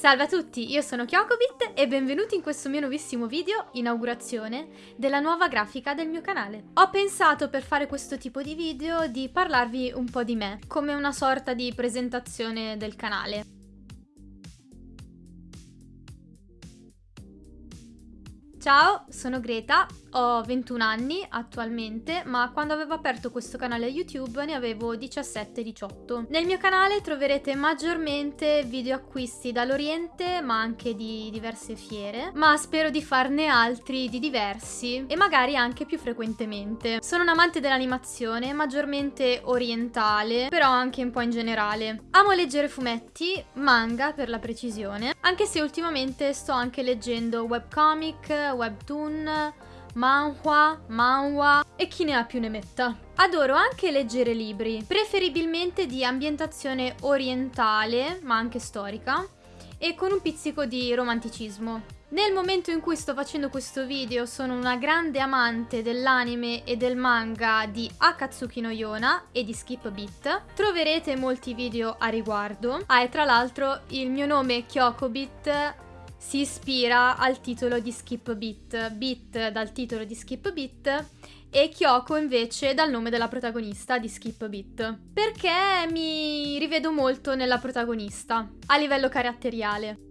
Salve a tutti, io sono Kyokobit e benvenuti in questo mio nuovissimo video, inaugurazione, della nuova grafica del mio canale. Ho pensato per fare questo tipo di video di parlarvi un po' di me, come una sorta di presentazione del canale. Ciao, sono Greta, ho 21 anni attualmente, ma quando avevo aperto questo canale YouTube ne avevo 17-18. Nel mio canale troverete maggiormente video acquisti dall'Oriente, ma anche di diverse fiere, ma spero di farne altri di diversi e magari anche più frequentemente. Sono un amante dell'animazione, maggiormente orientale, però anche un po' in generale. Amo leggere fumetti, manga per la precisione, anche se ultimamente sto anche leggendo webcomic, webtoon, manhwa, manhwa e chi ne ha più ne metta. Adoro anche leggere libri, preferibilmente di ambientazione orientale, ma anche storica, e con un pizzico di romanticismo. Nel momento in cui sto facendo questo video sono una grande amante dell'anime e del manga di Akatsuki no Yona e di Skip Beat. Troverete molti video a riguardo. Ah, e tra l'altro il mio nome Kyokobit si ispira al titolo di Skip Beat, Beat dal titolo di Skip Beat e Kyoko invece dal nome della protagonista di Skip Beat. Perché mi rivedo molto nella protagonista, a livello caratteriale.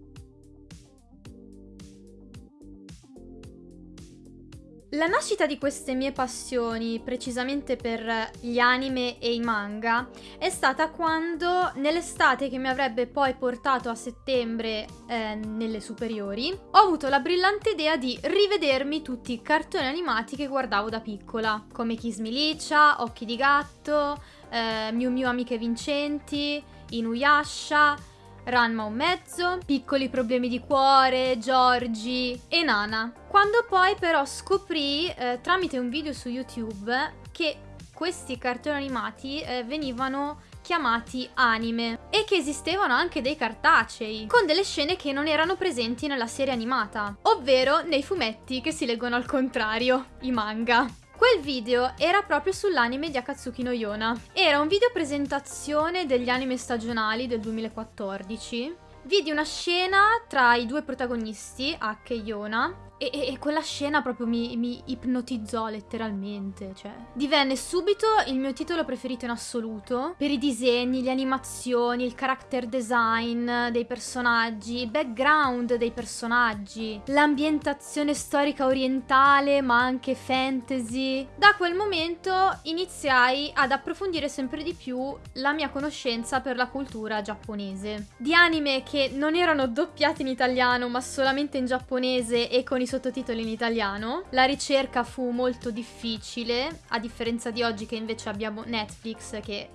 La nascita di queste mie passioni, precisamente per gli anime e i manga, è stata quando nell'estate che mi avrebbe poi portato a settembre eh, nelle superiori, ho avuto la brillante idea di rivedermi tutti i cartoni animati che guardavo da piccola, come Kiss Milicia, Occhi di Gatto, eh, Miu Miu Amiche Vincenti, Inuyasha, Ranma un mezzo, piccoli problemi di cuore, Giorgi e Nana. Quando poi però scoprì eh, tramite un video su YouTube che questi cartoni animati eh, venivano chiamati anime e che esistevano anche dei cartacei con delle scene che non erano presenti nella serie animata, ovvero nei fumetti che si leggono al contrario, i manga. Quel video era proprio sull'anime di Akatsuki no Yona. Era un video presentazione degli anime stagionali del 2014. Vidi una scena tra i due protagonisti, Ake e Yona, e, e, e, quella scena proprio mi, mi, ipnotizzò letteralmente, cioè. Divenne subito il mio titolo preferito in assoluto, per i disegni, le animazioni, il character design dei personaggi, il background dei personaggi, l'ambientazione storica orientale, ma anche fantasy. Da quel momento iniziai ad approfondire sempre di più la mia conoscenza per la cultura giapponese. Di anime che non erano doppiati in italiano, ma solamente in giapponese e con i sottotitoli in italiano. La ricerca fu molto difficile, a differenza di oggi che invece abbiamo Netflix che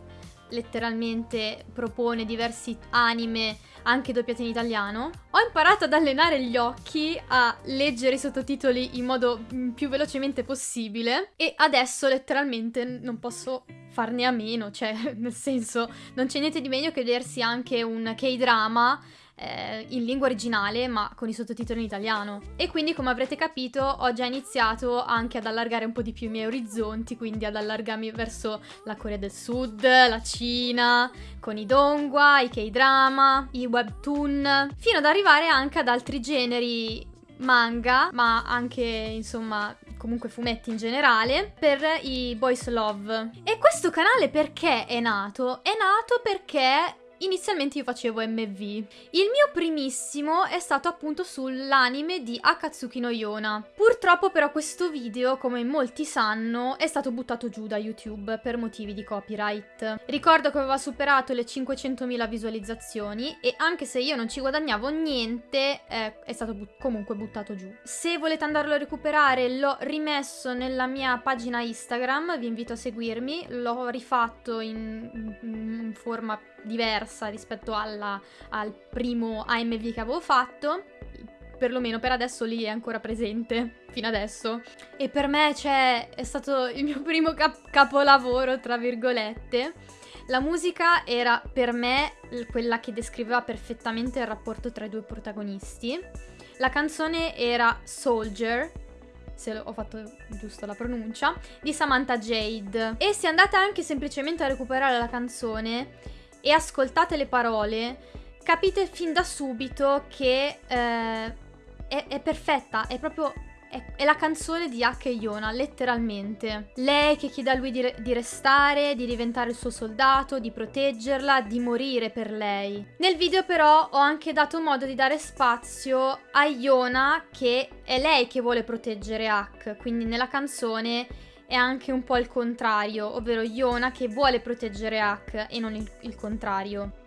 letteralmente propone diversi anime anche doppiati in italiano. Ho imparato ad allenare gli occhi a leggere i sottotitoli in modo mm, più velocemente possibile e adesso letteralmente non posso farne a meno, cioè nel senso non c'è niente di meglio che vedersi anche un K-drama eh, in lingua originale ma con i sottotitoli in italiano. E quindi come avrete capito ho già iniziato anche ad allargare un po' di più i miei orizzonti, quindi ad allargarmi verso la Corea del Sud, la Cina, con i dongua, i K-drama, i webtoon, fino ad arrivare anche ad altri generi manga, ma anche insomma comunque fumetti in generale, per i Boys Love. E questo canale perché è nato? È nato perché Inizialmente io facevo MV. Il mio primissimo è stato appunto sull'anime di Akatsuki no Yona. Purtroppo però questo video, come molti sanno, è stato buttato giù da YouTube per motivi di copyright. Ricordo che aveva superato le 500.000 visualizzazioni e anche se io non ci guadagnavo niente, eh, è stato but comunque buttato giù. Se volete andarlo a recuperare, l'ho rimesso nella mia pagina Instagram, vi invito a seguirmi, l'ho rifatto in, in forma diversa rispetto alla, al primo AMV che avevo fatto perlomeno per adesso lì è ancora presente, fino adesso. E per me, cioè, è stato il mio primo cap capolavoro, tra virgolette. La musica era per me quella che descriveva perfettamente il rapporto tra i due protagonisti. La canzone era Soldier, se ho fatto giusto la pronuncia, di Samantha Jade. E se andate anche semplicemente a recuperare la canzone, e ascoltate le parole, capite fin da subito che eh, è, è perfetta, è proprio è, la canzone di H e Yona, letteralmente. Lei che chiede a lui di, re- di, restare, di diventare il suo soldato, di proteggerla, di morire per lei. Nel video però ho anche dato modo di dare spazio a Yona che è lei che vuole proteggere H, quindi nella canzone è anche un po' il contrario, ovvero Yona che vuole proteggere H e non il, il contrario.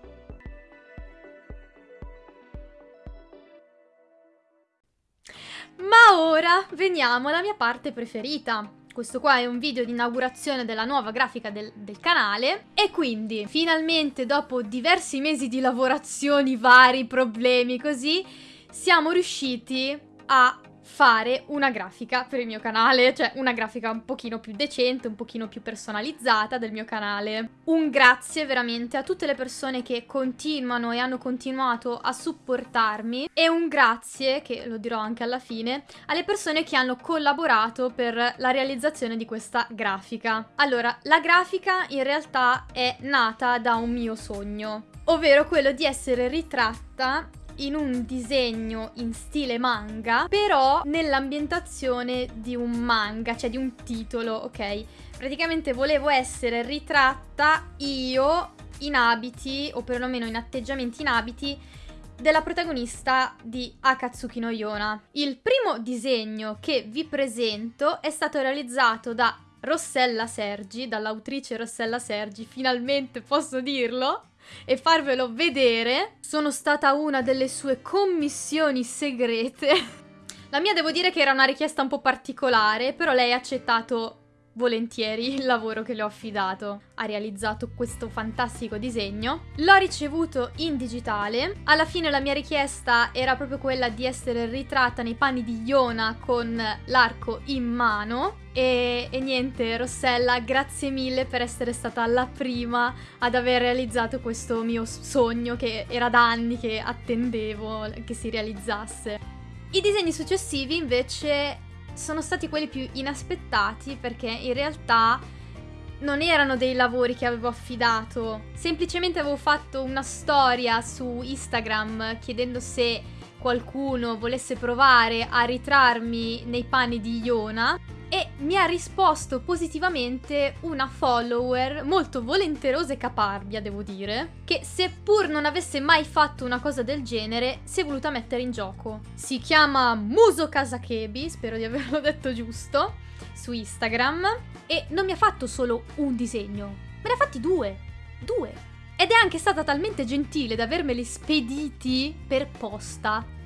Ora veniamo alla mia parte preferita. Questo qua è un video di inaugurazione della nuova grafica del, del, canale e quindi finalmente dopo diversi mesi di lavorazioni, vari problemi così, siamo riusciti a fare una grafica per il mio canale, cioè una grafica un pochino più decente, un pochino più personalizzata del mio canale. Un grazie veramente a tutte le persone che continuano e hanno continuato a supportarmi e un grazie, che lo dirò anche alla fine, alle persone che hanno collaborato per la realizzazione di questa grafica. Allora, la grafica in realtà è nata da un mio sogno, ovvero quello di essere ritratta in un disegno in stile manga, però nell'ambientazione di un manga, cioè di un titolo, ok? Praticamente volevo essere ritratta io in abiti, o perlomeno in atteggiamenti in abiti, della protagonista di Akatsuki no Yona. Il primo disegno che vi presento è stato realizzato da Rossella Sergi, dall'autrice Rossella Sergi, finalmente posso dirlo, e farvelo vedere. Sono stata una delle sue commissioni segrete. La mia devo dire che era una richiesta un po' particolare, però lei ha accettato volentieri il lavoro che le ho affidato. Ha realizzato questo fantastico disegno. L'ho ricevuto in digitale. Alla fine la mia richiesta era proprio quella di essere ritratta nei panni di Iona con l'arco in mano. E, e, niente, Rossella, grazie mille per essere stata la prima ad aver realizzato questo mio sogno che era da anni che attendevo che si realizzasse. I disegni successivi invece sono stati quelli più inaspettati perché in realtà non erano dei lavori che avevo affidato, semplicemente avevo fatto una storia su Instagram chiedendo se qualcuno volesse provare a ritrarmi nei panni di Iona e mi ha risposto positivamente una follower molto volenterosa e caparbia, devo dire, che seppur non avesse mai fatto una cosa del genere, si è voluta mettere in gioco. Si chiama Muso Kasakebi, spero di averlo detto giusto, su Instagram, e non mi ha fatto solo un disegno, me ne ha fatti due. Due. Ed è anche stata talmente gentile da avermeli spediti per posta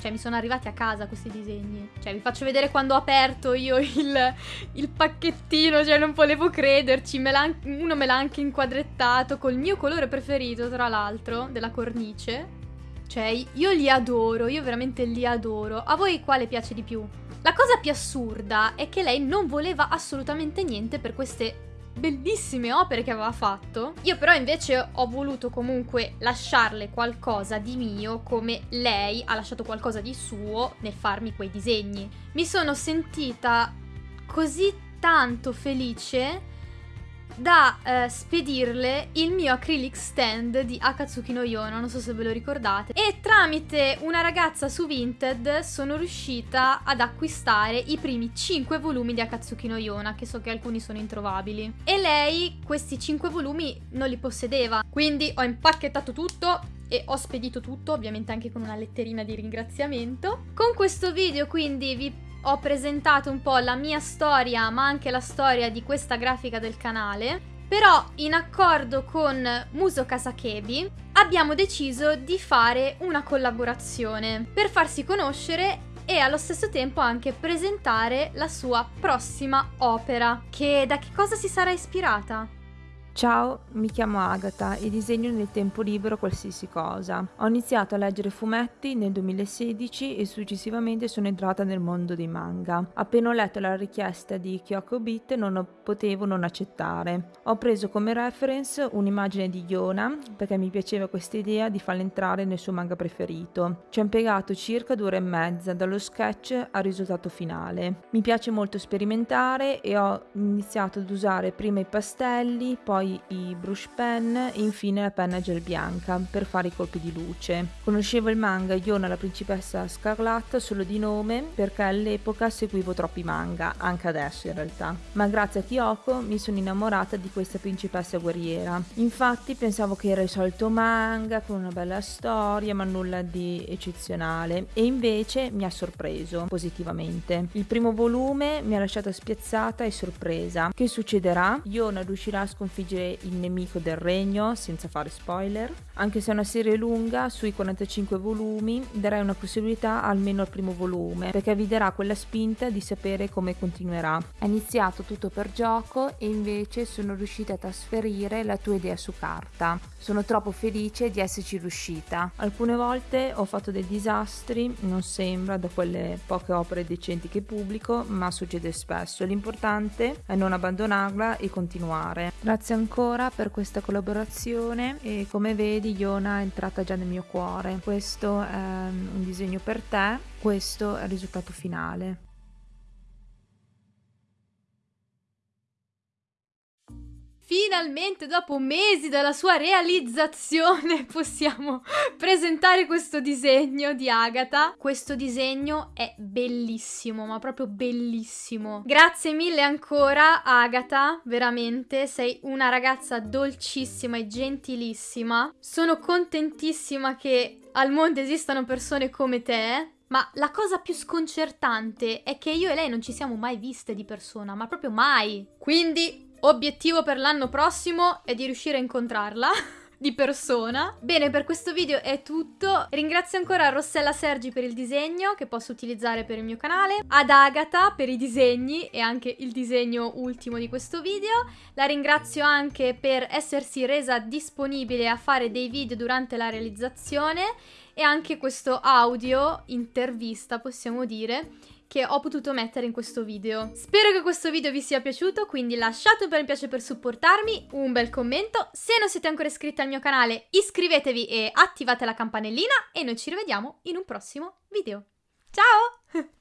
cioè, mi sono arrivati a casa questi disegni. Cioè, vi faccio vedere quando ho aperto io il, il pacchettino, cioè, non volevo crederci. Me uno me l'ha anche inquadrettato col mio colore preferito, tra l'altro, della cornice. Cioè, io li adoro, io veramente li adoro. A voi quale piace di più? La cosa più assurda è che lei non voleva assolutamente niente per queste bellissime opere che aveva fatto. Io però invece ho voluto comunque lasciarle qualcosa di mio come lei ha lasciato qualcosa di suo nel farmi quei disegni. Mi sono sentita così tanto felice da eh, spedirle il mio acrylic stand di Akatsuki no Yona, non so se ve lo ricordate. E tramite una ragazza su Vinted sono riuscita ad acquistare i primi 5 volumi di Akatsuki no Yona, che so che alcuni sono introvabili. E lei questi 5 volumi non li possedeva, quindi ho impacchettato tutto e ho spedito tutto, ovviamente anche con una letterina di ringraziamento. Con questo video quindi vi ho presentato un po' la mia storia, ma anche la storia di questa grafica del canale. Però, in accordo con Muso Kasakebi, abbiamo deciso di fare una collaborazione per farsi conoscere e allo stesso tempo anche presentare la sua prossima opera. Che da che cosa si sarà ispirata? Ciao, mi chiamo Agatha e disegno nel tempo libero qualsiasi cosa. Ho iniziato a leggere fumetti nel 2016 e successivamente sono entrata nel mondo dei manga. Appena ho letto la richiesta di Kyoko Beat non potevo non accettare. Ho preso come reference un'immagine di Yona perché mi piaceva questa idea di farla entrare nel suo manga preferito. Ci ho impiegato circa due ore e mezza dallo sketch al risultato finale. Mi piace molto sperimentare e ho iniziato ad usare prima i pastelli, poi poi i brush pen e infine la penna gel bianca per fare i colpi di luce. Conoscevo il manga Yona la principessa scarlatta solo di nome perché all'epoca seguivo troppi manga, anche adesso in realtà. Ma grazie a Kyoko mi sono innamorata di questa principessa guerriera. Infatti pensavo che era il solito manga con una bella storia ma nulla di eccezionale e invece mi ha sorpreso positivamente. Il primo volume mi ha lasciato spiazzata e sorpresa. Che succederà? Yona riuscirà a sconfiggere il nemico del regno senza fare spoiler? Anche se è una serie lunga, sui 45 volumi, darei una possibilità almeno al primo volume, perché vi darà quella spinta di sapere come continuerà. È iniziato tutto per gioco e invece sono riuscita a trasferire la tua idea su carta. Sono troppo felice di esserci riuscita. Alcune volte ho fatto dei disastri, non sembra da quelle poche opere decenti che pubblico, ma succede spesso. L'importante è non abbandonarla e continuare. Grazie ancora per questa collaborazione e come vedi Iona è entrata già nel mio cuore. Questo è un disegno per te, questo è il risultato finale. Finalmente, dopo mesi dalla sua realizzazione, possiamo presentare questo disegno di Agatha. Questo disegno è bellissimo, ma proprio bellissimo. Grazie mille ancora, Agatha, veramente. Sei una ragazza dolcissima e gentilissima. Sono contentissima che al mondo esistano persone come te. Ma la cosa più sconcertante è che io e lei non ci siamo mai viste di persona, ma proprio mai. Quindi Obiettivo per l'anno prossimo è di riuscire a incontrarla di persona. Bene, per questo video è tutto. Ringrazio ancora Rossella Sergi per il disegno che posso utilizzare per il mio canale, ad Agatha per i disegni e anche il disegno ultimo di questo video. La ringrazio anche per essersi resa disponibile a fare dei video durante la realizzazione e anche questo audio intervista, possiamo dire, che ho potuto mettere in questo video. Spero che questo video vi sia piaciuto, quindi lasciate un bel mi piace per supportarmi, un bel commento, se non siete ancora iscritti al mio canale iscrivetevi e attivate la campanellina e noi ci rivediamo in un prossimo video. Ciao!